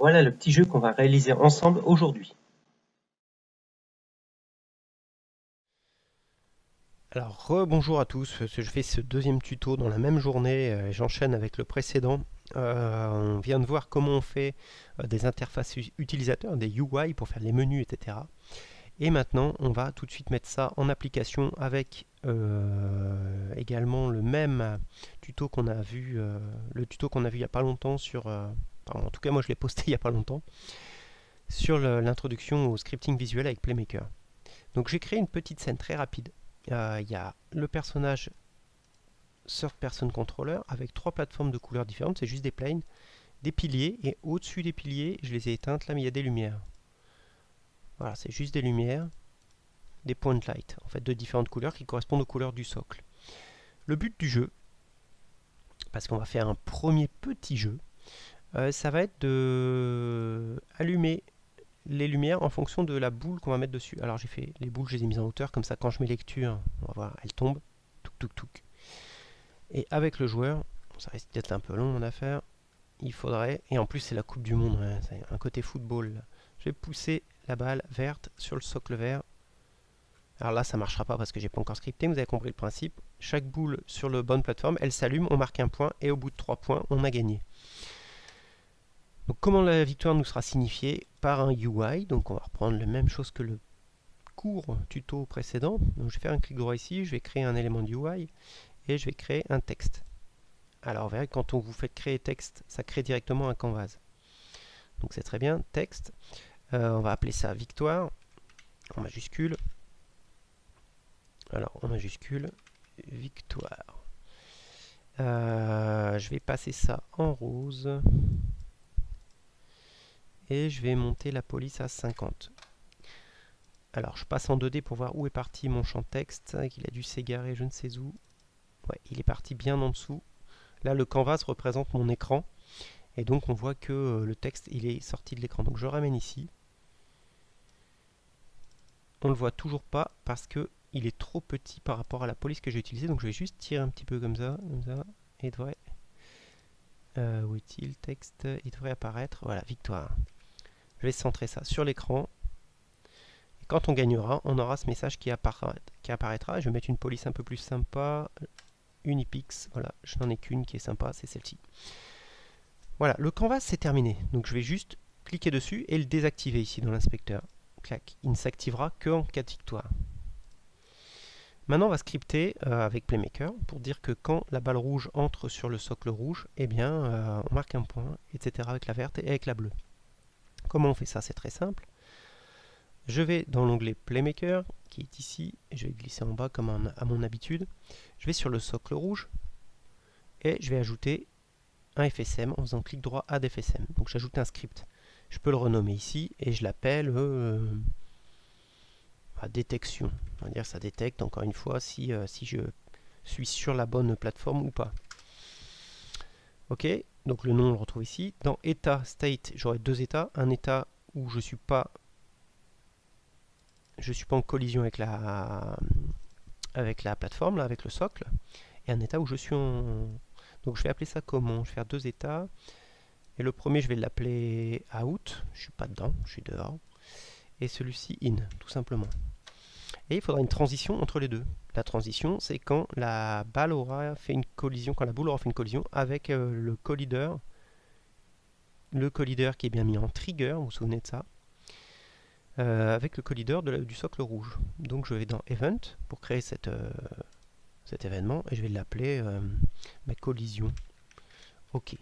Voilà le petit jeu qu'on va réaliser ensemble aujourd'hui. Alors, rebonjour à tous, je fais ce deuxième tuto dans la même journée, euh, j'enchaîne avec le précédent. Euh, on vient de voir comment on fait euh, des interfaces utilisateurs, des UI pour faire les menus, etc. Et maintenant, on va tout de suite mettre ça en application avec également le même tuto qu'on a vu, le tuto qu'on a vu il n'y a pas longtemps sur, en tout cas moi je l'ai posté il n'y a pas longtemps, sur l'introduction au scripting visuel avec Playmaker. Donc j'ai créé une petite scène très rapide il y a le personnage Third Person Controller avec trois plateformes de couleurs différentes, c'est juste des planes, des piliers, et au-dessus des piliers, je les ai éteintes là, mais il y a des lumières. Voilà, c'est juste des lumières, des point light, en fait de différentes couleurs qui correspondent aux couleurs du socle. Le but du jeu, parce qu'on va faire un premier petit jeu, euh, ça va être de allumer les lumières en fonction de la boule qu'on va mettre dessus. Alors j'ai fait les boules, je les ai mises en hauteur, comme ça quand je mets lecture, on va voir, elles tombent. Et avec le joueur, ça risque d'être un peu long mon affaire, il faudrait, et en plus c'est la Coupe du Monde, c'est un côté football. Je vais pousser la balle verte sur le socle vert. Alors là ça marchera pas parce que j'ai pas encore scripté, vous avez compris le principe. Chaque boule sur la bonne plateforme, elle s'allume, on marque un point, et au bout de trois points, on a gagné. Comment la victoire nous sera signifiée Par un UI, donc on va reprendre la même chose que le cours tuto précédent. Donc je vais faire un clic droit ici, je vais créer un élément de UI et je vais créer un texte. Alors vous verrez quand on vous fait créer texte, ça crée directement un canvas. Donc c'est très bien, texte. Euh, on va appeler ça victoire en majuscule. Alors en majuscule, victoire. Euh, je vais passer ça en rose et je vais monter la police à 50. Alors je passe en 2D pour voir où est parti mon champ texte, qu'il a dû s'égarer je ne sais où. Ouais, il est parti bien en dessous. Là le canvas représente mon écran, et donc on voit que euh, le texte il est sorti de l'écran. Donc je ramène ici. On le voit toujours pas parce que il est trop petit par rapport à la police que j'ai utilisée, donc je vais juste tirer un petit peu comme ça, comme ça, et devrait... Euh, où est-il Texte, il devrait apparaître, voilà, victoire. Je vais centrer ça sur l'écran. Quand on gagnera, on aura ce message qui, apparaîtra. Je vais mettre une police un peu plus sympa. Unipix, voilà, je n'en ai qu'une qui est sympa, c'est celle-ci. Voilà, le canvas c'est terminé. Donc je vais juste cliquer dessus et le désactiver ici dans l'inspecteur. Clac, il ne s'activera qu'en cas de victoire. Maintenant on va scripter euh, avec Playmaker pour dire que quand la balle rouge entre sur le socle rouge, eh bien euh, on marque un point, etc. avec la verte et avec la bleue. Comment on fait ça? C'est très simple. Je vais dans l'onglet Playmaker, qui est ici, je vais glisser en bas comme à mon habitude. Je vais sur le socle rouge, et je vais ajouter un FSM en faisant clic droit Add FSM. Donc j'ajoute un script. Je peux le renommer ici, et je l'appelle euh, détection. On va dire ça détecte encore une fois si, euh, si je suis sur la bonne plateforme ou pas. Ok, donc le nom on le retrouve ici. Dans état, state, j'aurai deux états. Un état où je suis pas je suis pas en collision avec la avec la plateforme, là, avec le socle. Et un état où je suis en... Donc je vais appeler ça comment? Je vais faire deux états. Et le premier, je vais l'appeler out. Je suis pas dedans, je suis dehors. Et celui-ci in, tout simplement. Et il faudra une transition entre les deux. La transition, c'est quand la balle aura fait une collision, quand la boule aura fait une collision avec euh, le collideur. Le collideur qui est bien mis en trigger, vous vous souvenez de ça? Euh, avec le collideur du socle rouge. Donc je vais dans Event pour créer euh, cet événement et je vais l'appeler collision. OK.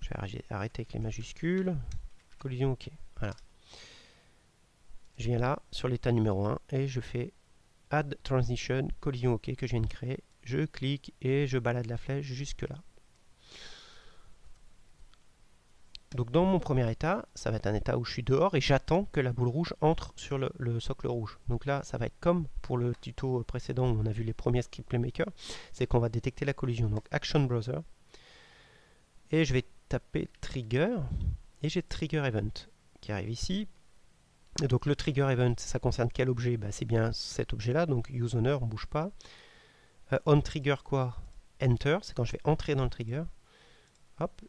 Je vais arrêter avec les majuscules. Collision OK. Voilà. Je viens là sur l'état numéro 1 et je fais Add Transition, collision OK que je viens de créer. Je clique et je balade la flèche jusque là. Donc dans mon premier état, ça va être un état où je suis dehors et j'attends que la boule rouge entre sur le, socle rouge. Donc là, ça va être comme pour le tuto précédent où on a vu les premiers script playmaker, c'est qu'on va détecter la collision. Donc Action Browser. Et je vais taper Trigger et j'ai Trigger Event qui arrive ici donc le trigger event, ça concerne quel objet? Bah, C'est bien cet objet-là, donc use owner, on ne bouge pas. Euh, on trigger quoi? Enter, c'est quand je vais entrer dans le trigger. Hop.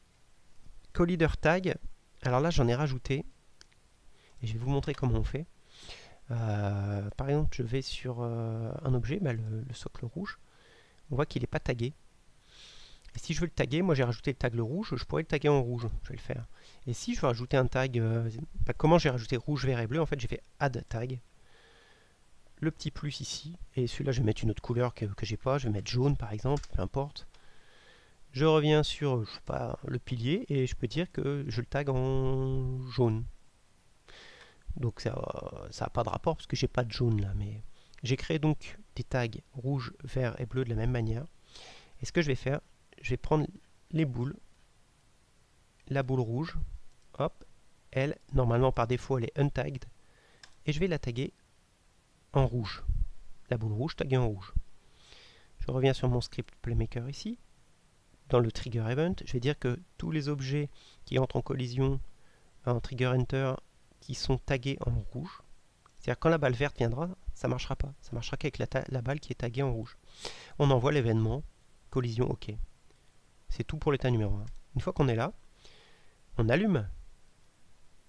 collider tag, alors là j'en ai rajouté, et je vais vous montrer comment on fait. Euh, par exemple, je vais sur euh, un objet, bah, le, socle rouge, on voit qu'il n'est pas tagué. Et si je veux le taguer, moi j'ai rajouté le tag le rouge, je pourrais le taguer en rouge, je vais le faire. Et si je veux rajouter un tag, euh, bah, comment j'ai rajouté rouge, vert et bleu? En fait j'ai fait add tag, le petit plus ici, et celui-là je vais mettre une autre couleur que, que j'ai pas, je vais mettre jaune par exemple, peu importe. Je reviens sur le pilier et je peux dire que je le tag en jaune. Donc ça n'a pas de rapport parce que j'ai pas de jaune là, mais j'ai créé donc des tags rouge, vert et bleu de la même manière. Et ce que je vais faire, je vais prendre les boules, la boule rouge, hop, elle, normalement par défaut elle est untagged, et je vais la taguer en rouge. La boule rouge taguée en rouge. Je reviens sur mon script Playmaker ici. Dans le trigger event, je vais dire que tous les objets qui entrent en collision en trigger enter qui sont tagués en rouge, c'est-à-dire quand la balle verte viendra, ça ne marchera pas. Ça marchera qu'avec la, la, balle qui est taguée en rouge. On envoie l'événement, collision OK. C'est tout pour l'état numéro 1. Une fois qu'on est là, on allume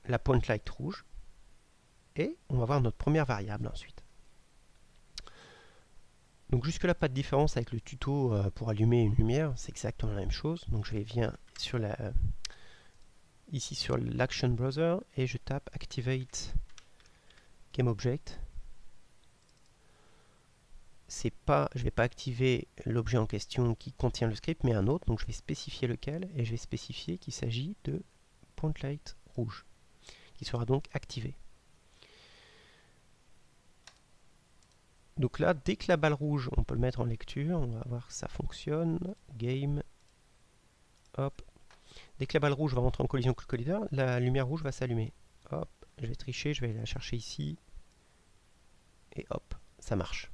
la point light rouge et on va voir notre première variable ensuite. Donc jusque là pas de différence avec le tuto euh, pour allumer une lumière, c'est exactement la même chose. Donc je viens sur ici sur l'action browser et je tape activate game object. C'est pas, je vais pas activer l'objet en question qui contient le script, mais un autre. Donc je vais spécifier lequel et je vais spécifier qu'il s'agit de point light rouge, qui sera donc activé. Donc là, dès que la balle rouge, on peut le mettre en lecture, on va voir que ça fonctionne. Game, hop. Dès que la balle rouge va rentrer en collision avec le collider, la lumière rouge va s'allumer. Hop, je vais tricher, je vais la chercher ici. Et hop, ça marche.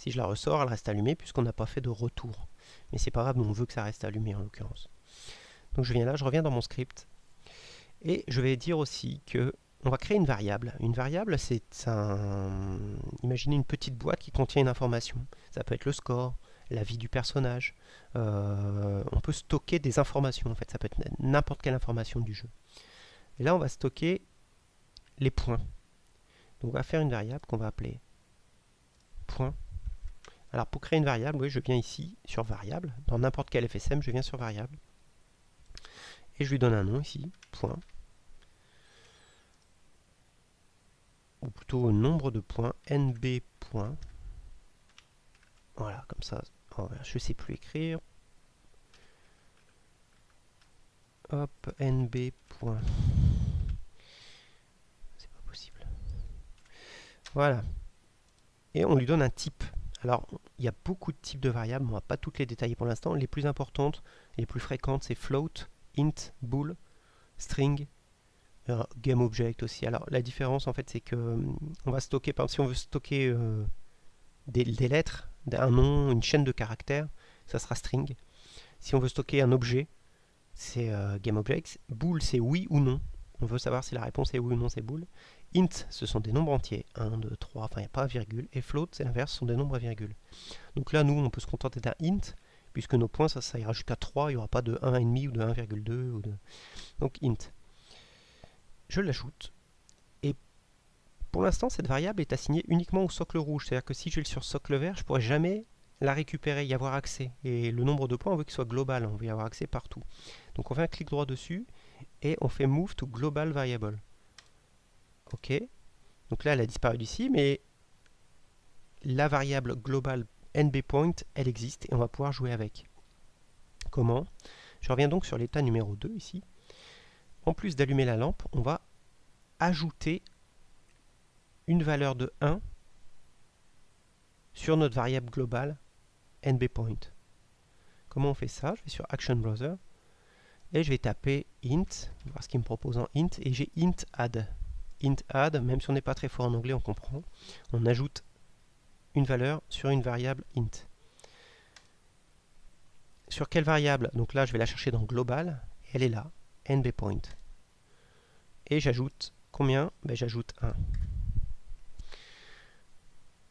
Si je la ressors, elle reste allumée puisqu'on n'a pas fait de retour. Mais c'est pas grave, on veut que ça reste allumé en l'occurrence. Donc je viens là, je reviens dans mon script. Et je vais dire aussi que on va créer une variable. Une variable, c'est un... Imaginez une petite boîte qui contient une information. Ça peut être le score, la vie du personnage. Euh, on peut stocker des informations, en fait. Ça peut être n'importe quelle information du jeu. Et là, on va stocker les points. Donc, on va faire une variable qu'on va appeler point. Alors, pour créer une variable, oui, je viens ici sur variable. Dans n'importe quel FSM, je viens sur variable. Et je lui donne un nom ici, point. ou plutôt nombre de points, nb points. Voilà, comme ça, je ne sais plus écrire. Hop, nb. C'est pas possible. Voilà. Et on lui donne un type. Alors, il y a beaucoup de types de variables, on va pas toutes les détailler pour l'instant. Les plus importantes, les plus fréquentes, c'est float, int, bool, string, game object aussi. Alors la différence en fait c'est que euh, on va stocker, par exemple si on veut stocker euh, des, lettres, un nom, une chaîne de caractères, ça sera string. Si on veut stocker un objet, c'est euh, game. Bool c'est oui ou non. On veut savoir si la réponse est oui ou non, c'est bool. Int, ce sont des nombres entiers, 1, 2, 3, enfin il n'y a pas virgule. Et float, c'est l'inverse, ce sont des nombres à virgule. Donc là, nous, on peut se contenter d'un int, puisque nos points, ça, ça ira jusqu'à 3, il n'y aura pas de 1,5 ou de 1,2. Ou de... Donc int je l'ajoute. Et pour l'instant, cette variable est assignée uniquement au socle rouge. C'est-à-dire que si je vais sur socle vert, je ne pourrai jamais la récupérer, y avoir accès. Et le nombre de points, on veut qu'il soit global, on veut y avoir accès partout. Donc on fait un clic droit dessus et on fait Move to Global Variable. OK. Donc là, elle a disparu d'ici, mais la variable global nbPoint, elle existe et on va pouvoir jouer avec. Comment? Je reviens donc sur l'état numéro 2 ici en plus d'allumer la lampe, on va ajouter une valeur de 1 sur notre variable globale nbPoint. Comment on fait ça? Je vais sur Action Browser et je vais taper int, voir ce qu'il me propose en int, et j'ai int add. int add, même si on n'est pas très fort en anglais, on comprend. On ajoute une valeur sur une variable int. Sur quelle variable? Donc là, je vais la chercher dans global, elle est là nbPoint. Et j'ajoute combien? Ben, J'ajoute 1.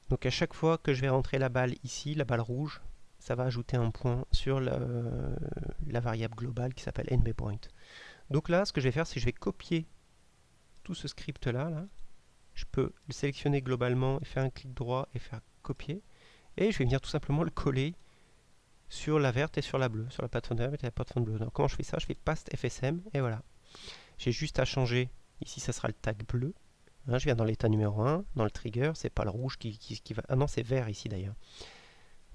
Donc à chaque fois que je vais rentrer la balle ici, la balle rouge, ça va ajouter un point sur la, variable globale qui s'appelle nbPoint. Donc là, ce que je vais faire, c'est que je vais copier tout ce script-là. Là. Je peux le sélectionner globalement et faire un clic droit et faire copier. Et je vais venir tout simplement le coller sur la verte et sur la bleue, sur la plateforme verte et la plateforme bleue. Donc comment je fais ça? Je fais paste FSM et voilà. J'ai juste à changer, ici ça sera le tag bleu. Hein, je viens dans l'état numéro 1, dans le trigger, c'est pas le rouge qui, qui, va... Ah non, c'est vert ici d'ailleurs.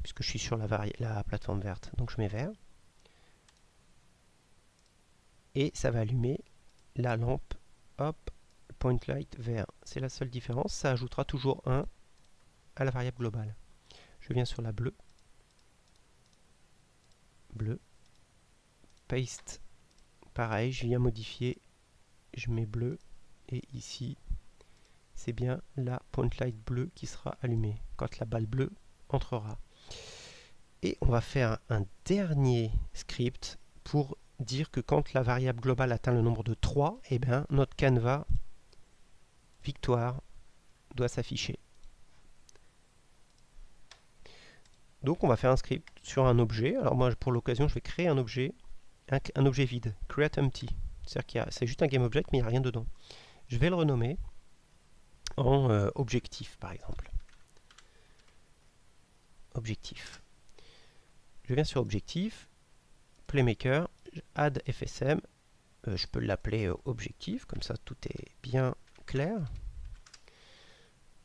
Puisque je suis sur la, la plateforme verte. Donc je mets vert. Et ça va allumer la lampe, hop, point light vert. C'est la seule différence. Ça ajoutera toujours 1 à la variable globale. Je viens sur la bleue. Bleu. Paste. Pareil, je viens modifier. Je mets bleu. Et ici, c'est bien la point light bleue qui sera allumée quand la balle bleue entrera. Et on va faire un dernier script pour dire que quand la variable globale atteint le nombre de 3, eh bien, notre canevas victoire doit s'afficher. Donc on va faire un script sur un objet. Alors moi pour l'occasion je vais créer un objet, un, objet vide, create empty. C'est-à-dire que c'est juste un GameObject mais il n'y a rien dedans. Je vais le renommer en euh, objectif par exemple. Objectif. Je viens sur objectif, playmaker, add FSM, euh, je peux l'appeler euh, objectif, comme ça tout est bien clair.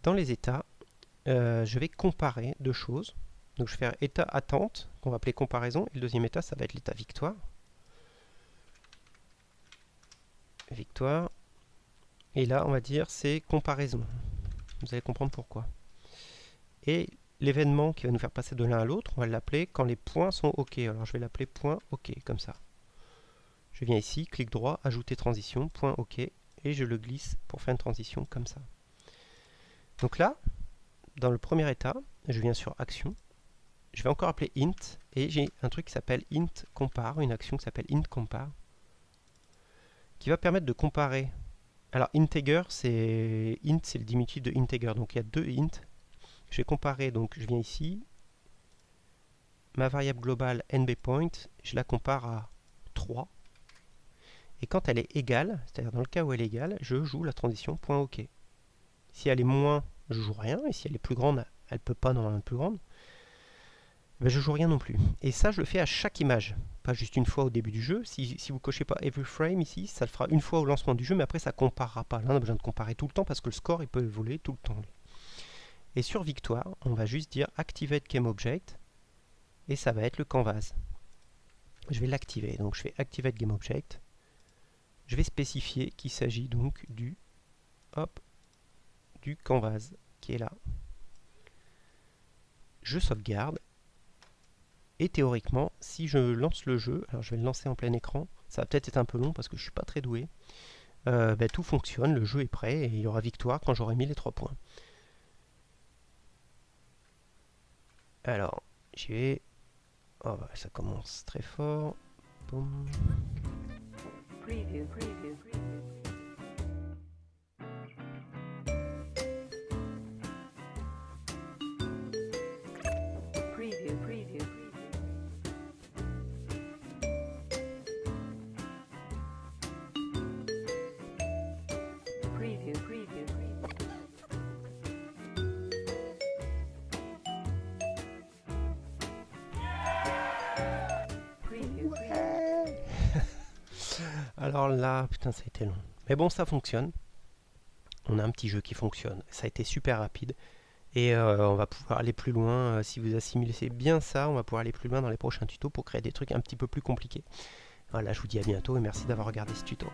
Dans les états, je vais comparer deux choses. Donc je vais faire état attente, qu'on va appeler comparaison, et le deuxième état, ça va être l'état victoire. Victoire. Et là, on va dire c'est comparaison. Vous allez comprendre pourquoi. Et l'événement qui va nous faire passer de l'un à l'autre, on va l'appeler quand les points sont OK. Alors je vais l'appeler point OK, comme ça. Je viens ici, clic droit, ajouter transition, point OK, et je le glisse pour faire une transition comme ça. Donc là, dans le premier état, je viens sur action, je vais encore appeler int et j'ai un truc qui s'appelle int compare, une action qui s'appelle int compare qui va permettre de comparer. Alors integer c'est int c'est le diminutif de integer donc il y a deux int. Je vais comparer donc je viens ici ma variable globale nbPoint, je la compare à 3 et quand elle est égale, c'est-à-dire dans le cas où elle est égale, je joue la transition. Si elle est moins, je joue rien et si elle est plus grande, elle peut pas normalement être plus grande ben je joue rien non plus. Et ça, je le fais à chaque image, pas juste une fois au début du jeu. Si, si vous cochez pas every frame ici, ça le fera une fois au lancement du jeu, mais après ça comparera pas. Là, on a besoin de comparer tout le temps parce que le score, il peut évoluer tout le temps. Et sur victoire, on va juste dire activate game object, et ça va être le canvas. Je vais l'activer, donc je fais activate game object. Je vais spécifier qu'il s'agit donc du, hop, du canvas qui est là. Je sauvegarde et théoriquement, si je lance le jeu, alors je vais le lancer en plein écran, ça va peut-être être un peu long parce que je suis pas très doué, euh, ben, tout fonctionne, le jeu est prêt et il y aura victoire quand j'aurai mis les 3 points. Alors, j'y vais. Oh, bah, ça commence très fort. Boum. Alors là, putain, ça a été long. Mais bon, ça fonctionne. On a un petit jeu qui fonctionne. Ça a été super rapide. Et euh, on va pouvoir aller plus loin. Euh, si vous assimilez bien ça, on va pouvoir aller plus loin dans les prochains tutos pour créer des trucs un petit peu plus compliqués. Voilà, je vous dis à bientôt et merci d'avoir regardé ce tuto.